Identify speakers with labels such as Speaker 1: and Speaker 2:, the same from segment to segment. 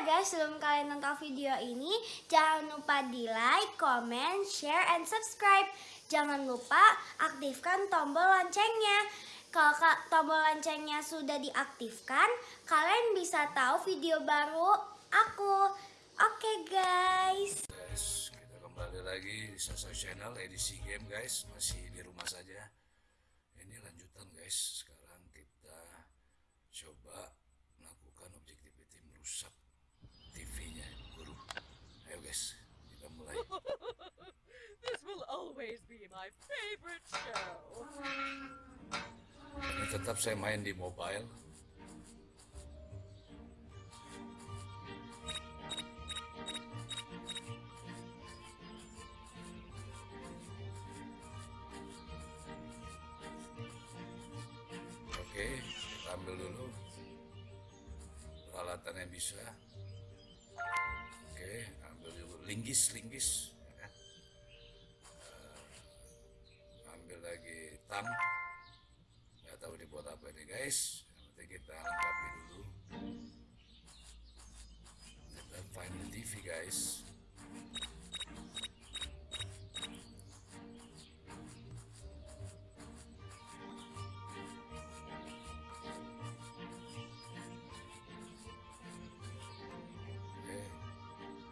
Speaker 1: guys, sebelum kalian nonton video ini, jangan lupa di like, comment, share, and subscribe. Jangan lupa aktifkan tombol loncengnya. Kalau tombol loncengnya sudah diaktifkan, kalian bisa tahu video baru aku. Oke guys.
Speaker 2: Guys, kita kembali lagi di Sasa Channel edisi game guys, masih di rumah saja. Ini lanjutan guys. Sekarang kita coba melakukan objectivity merusak TV-nya guru. Ayo guys, kita mulai.
Speaker 3: This will always be my favorite show.
Speaker 2: Ini tetap saya main di mobile. Oke, kita ambil dulu peralatan yang bisa. Oke, ambil dulu linggis, linggis. Lagi tang nggak tahu dibuat apa ini guys. Nanti kita lengkapi dulu. Kita the TV guys.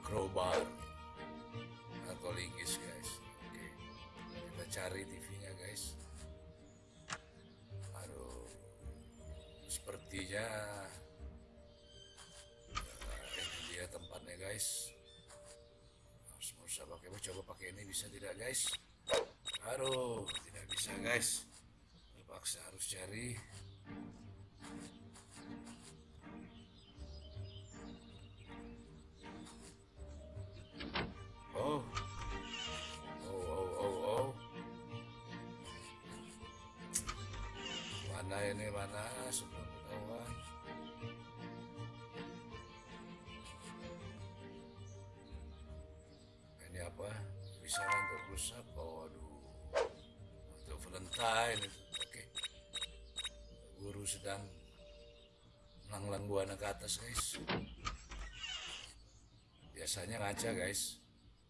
Speaker 2: Crowbar. Atau linggis guys. Oke. Kita cari TV-nya eh, ini dia tempatnya guys. Harus berusaha pakai, coba pakai ini bisa tidak guys? Aduh, tidak bisa guys. Terpaksa harus cari. Oh, oh, oh, oh, oh. mana ini mana bisa untuk oh aduh untuk Valentine oke. Guru sedang melanglang buana ke atas guys. Biasanya ngaca guys.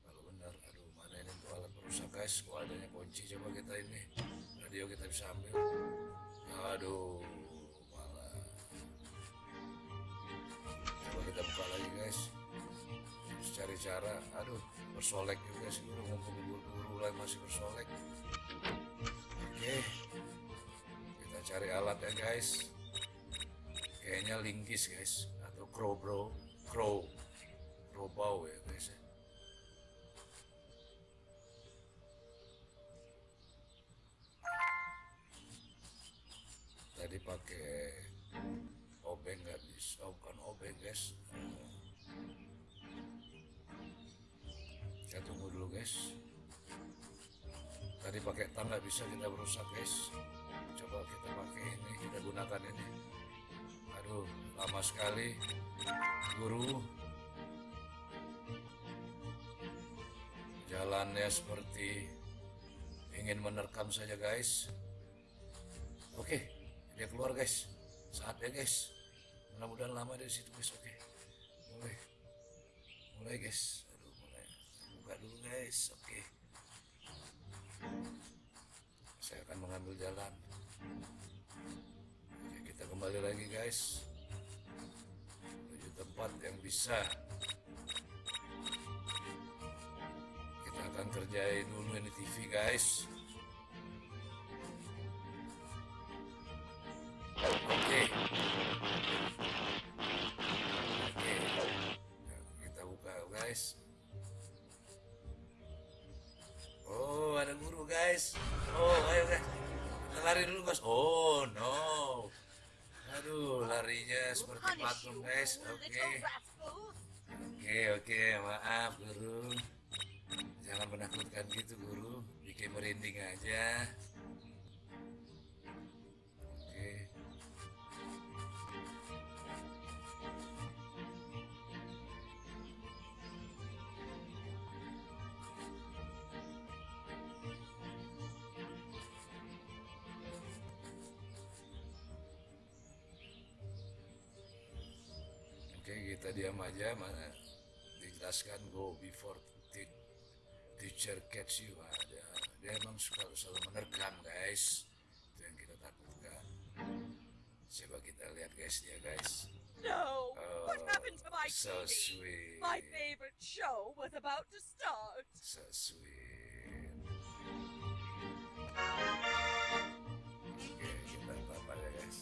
Speaker 2: Kalau benar aduh mana ini untuk alat perusak guys. Kok adanya kunci coba kita ini radio kita bisa ambil. Aduh malah. Coba kita buka lagi guys cari cara. Aduh bersolek juga sih udah ngumpul guru-guru lain masih bersolek. Oke kita cari alat ya guys. Kayaknya linggis guys atau crow bro crow crow bow ya guys ya guys. Tadi pakai tang nggak bisa kita berusak guys. Coba kita pakai ini kita gunakan ini. Aduh lama sekali. Guru. Jalannya seperti ingin menerkam saja guys. Oke dia keluar guys. Saatnya guys. Mudah-mudahan lama dari situ guys. Oke. Mulai mulai guys buka dulu guys oke saya akan mengambil jalan oke kita kembali lagi guys menuju tempat yang bisa kita akan kerjain dulu ini TV guys. Oke. Kita buka guys. Guys. Oh, ayo guys. Kita lari dulu guys. Oh, no. Aduh, larinya seperti patung guys. Oke. Oke, oke, maaf guru. Jangan menakutkan gitu guru. Bikin merinding aja. Oke, kita diam aja mana dijelaskan go before te- teacher catch you. Ah, dia, dia emang suka selalu menerkam guys. Itu yang kita takutkan. Coba kita lihat guys dia guys.
Speaker 3: No! what
Speaker 2: Oh,
Speaker 3: happened to my
Speaker 2: so
Speaker 3: TV?
Speaker 2: sweet.
Speaker 3: My favorite show was about to start.
Speaker 2: So sweet. Oke, kita tambah ya guys.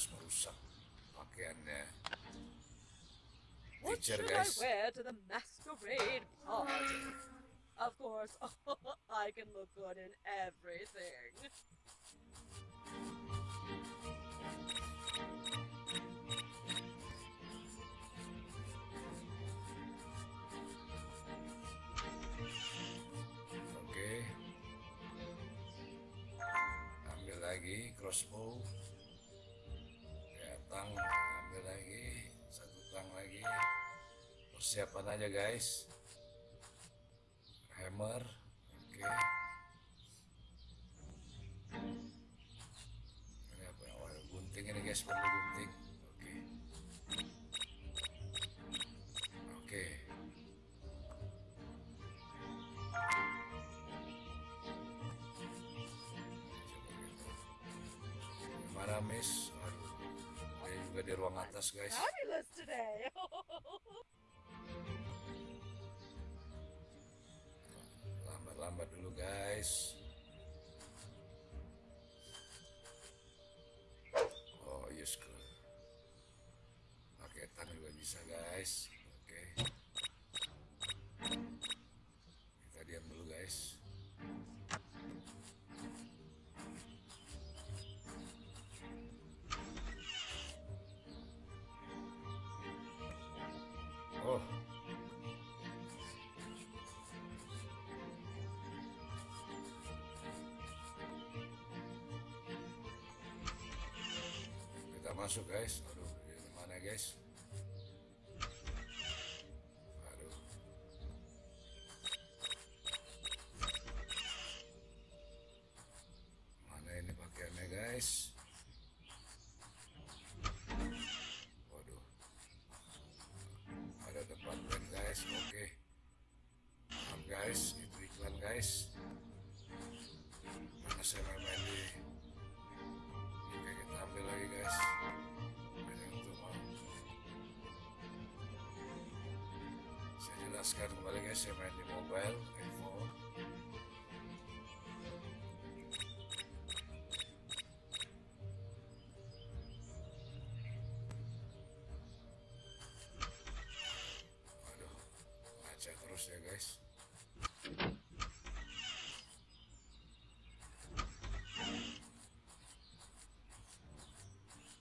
Speaker 2: Harus merusak pakaiannya.
Speaker 3: What should
Speaker 2: guys.
Speaker 3: I wear to the masquerade party? Of course, I can look good in everything.
Speaker 2: Oke. Ambil lagi crossbow. Ya, tang ambil lagi, satu tang lagi. Persiapan aja guys. Hammer. Oke. Ini apa? Oh, gunting ini guys, perlu gunting. Oke. Oke. Mana Miss? Juga di ruang atas guys. Lambat-lambat dulu guys. Masuk guys. Aduh, ini mana guys? Saya jelaskan kembali guys Saya main di mobile iPhone Waduh Baca terus ya guys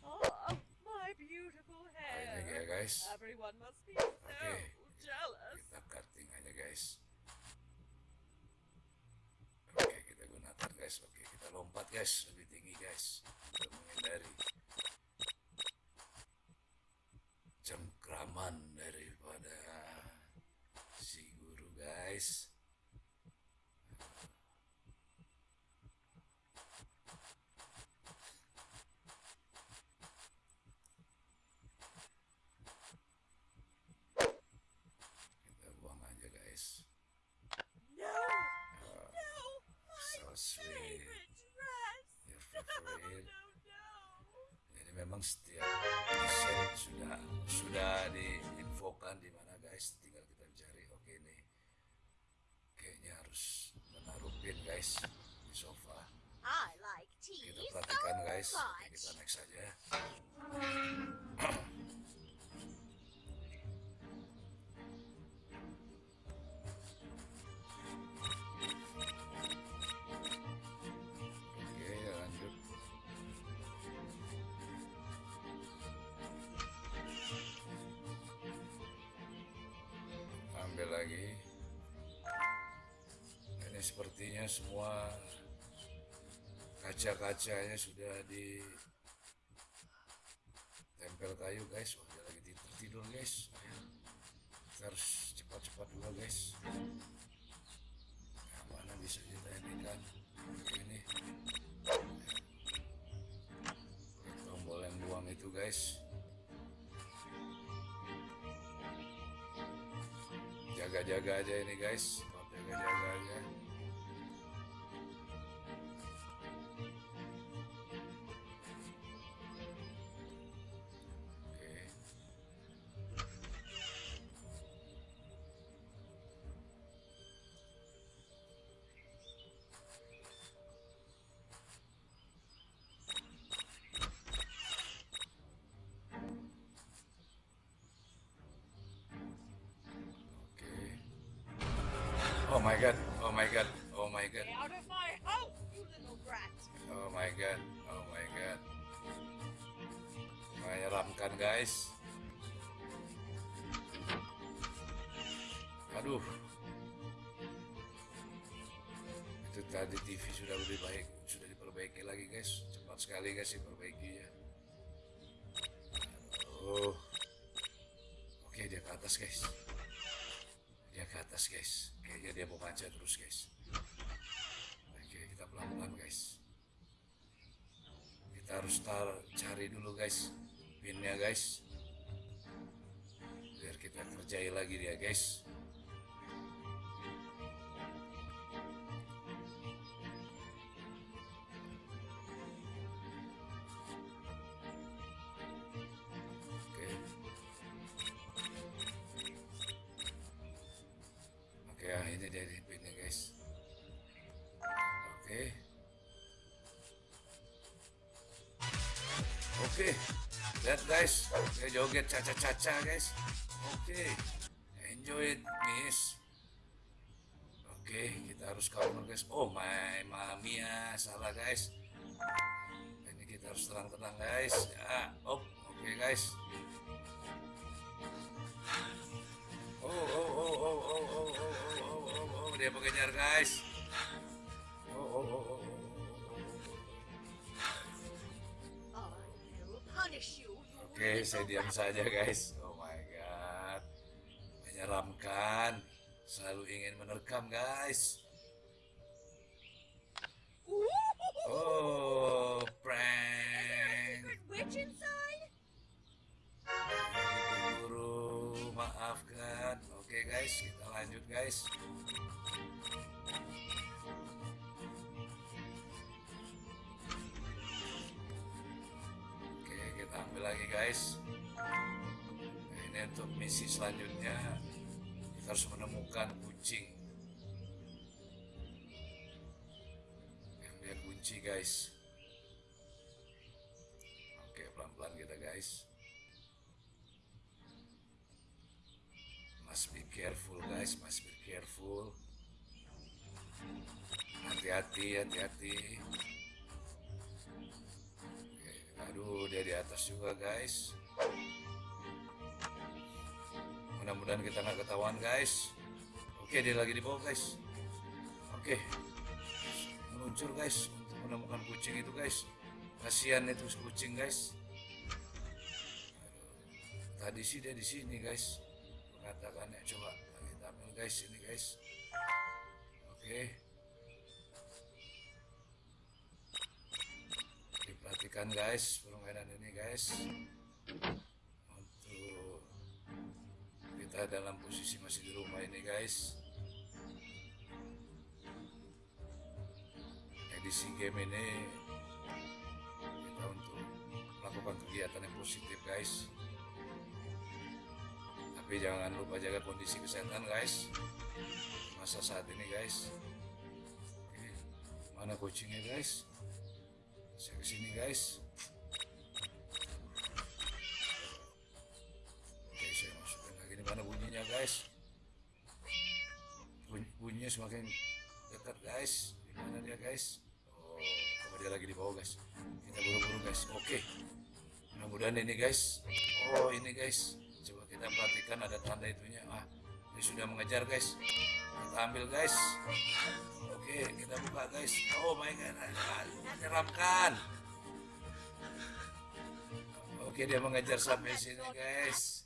Speaker 3: oh, my beautiful
Speaker 2: ya
Speaker 3: hair.
Speaker 2: guys
Speaker 3: Everyone must be so
Speaker 2: Oke.
Speaker 3: Jealous.
Speaker 2: kita cutting aja guys. Oke kita gunakan guys. Oke kita lompat guys. Lebih tinggi guys. Untuk menghindari cengkraman daripada si guru guys kita buang aja guys
Speaker 3: No,
Speaker 2: Uh,
Speaker 3: no, my
Speaker 2: so sweet
Speaker 3: favorite dress.
Speaker 2: your
Speaker 3: No,
Speaker 2: favorite
Speaker 3: no, no.
Speaker 2: Jadi memang setiap desain sudah sudah diinfokan di mana guys, tinggal kita cari. Oke nih, kayaknya harus menaruh pin guys di sofa. Kita perhatikan guys. Oke, kita next saja. semua kaca-kacanya sudah di tempel kayu guys. Wah lagi tidur tidur guys. Kita harus cepat-cepat dulu guys. Nah, mana bisa kita kan? ini. Tombol yang buang itu guys. Jaga-jaga aja ini guys. Jaga-jaga aja. Oh my god, oh my god, oh my god,
Speaker 3: Get out of my house, you little brat!
Speaker 2: oh my god, oh my god. Menyeramkan guys. Aduh. Itu tadi TV sudah lebih baik, sudah diperbaiki lagi guys. Cepat sekali guys diperbaikinya. Aduh. Oke dia ke atas guys. Atas guys. Kayaknya dia mau manjat terus guys. Oke kita pelan-pelan guys. Kita harus tar cari dulu guys pinnya guys. Biar kita kerjai lagi dia guys. Lihat guys, Oke, joget caca-caca guys. Oke. Enjoy it, miss. Oke, kita harus counter guys. Oh my mamia, salah guys. Ini kita harus tenang-tenang guys. Ya, oh, oke guys. Oh, oh, oh, oh, oh, oh, oh, oh, oh, oh, oh, dia mengejar guys. Oh, oh, oh, oh, oh, oh, oh.
Speaker 3: I will punish you, you
Speaker 2: Oke, saya diam saja guys. Oh my god. Menyeramkan. Selalu ingin menerkam guys. Oh, prank. Guru, maafkan. Oke guys, kita lanjut guys. Guys. Ini untuk misi selanjutnya kita harus menemukan kucing. Yang dia kunci guys. Oke, pelan-pelan kita guys. Must be careful guys, must be careful. Hati-hati, hati-hati. Aduh, dia di atas juga guys. Mudah-mudahan kita nggak ketahuan guys. Oke, dia lagi di bawah guys. Oke, meluncur guys untuk menemukan kucing itu guys. Kasihan itu kucing guys. Tadi sih dia di sini guys mengatakannya coba kita ambil guys ini guys oke diperhatikan guys permainan ini guys. Untuk kita dalam posisi masih di rumah ini guys. Edisi game ini kita untuk melakukan kegiatan yang positif guys. Tapi jangan lupa jaga kondisi kesehatan guys. Masa saat ini guys. Mana kucingnya guys saya ke sini guys. Oke saya masukin lagi. Ini mana bunyinya guys? Bunyi- bunyinya semakin dekat guys. Di mana dia guys? Oh coba dia lagi di bawah guys. Kita buru-buru guys. Oke. Mudah-mudahan ini guys. Oh ini guys. Coba kita perhatikan ada tanda itunya. Ah dia sudah mengejar guys. Kita ambil guys oke kita buka guys oh my god menyeramkan oke dia mengejar sampai sini guys.